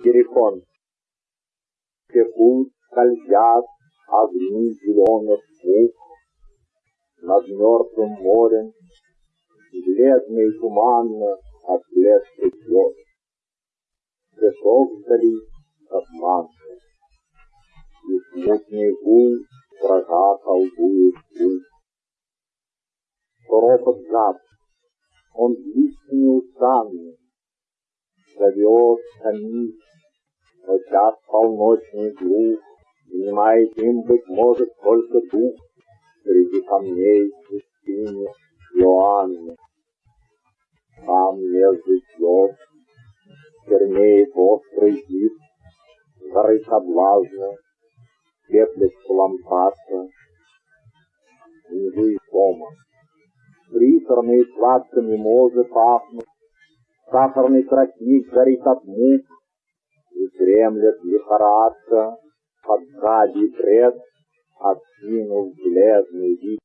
Герихон. Текут, скользят огни зеленых мух Над мертвым морем, бледно и туманно от блеска звезд. Песок вдали, как манка, и смутный гул дрожа колдует путь. Ропот жаб, он длится неустанно, зовет, томит, но час полночный глух, Занимает им, быть может, только дух Среди камней пустыни Иоанны. Там между звезд чернеет острый зид, Горы соблазна, теплит лампаса, Внизу и дома. Приторные сладко мимозы пахнут, Сахарный тростник горит от мук, И дремлет лихорадка, под сзади бред, Откинув бледный вид